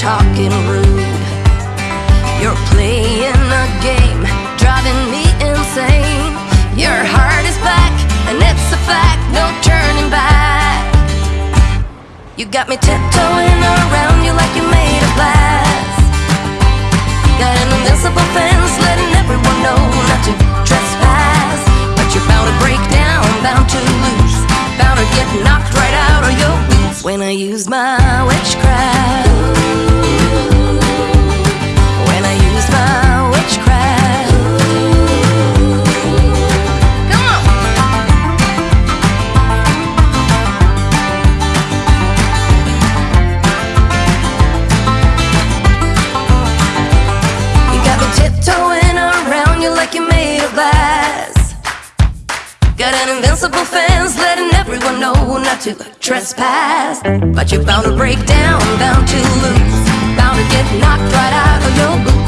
talking rude. You're playing a game, driving me insane. Your heart is black, and it's a fact, no turning back. You got me tiptoeing around you like you made of glass. Got an invincible fence, letting everyone know not to trespass. But you're bound to break down, bound to lose, bound to get knocked right out of your boots when I use my witchcraft. invisible fence Letting everyone know not to trespass. But you're bound to break down, bound to lose. Bound to get knocked right out of your boots.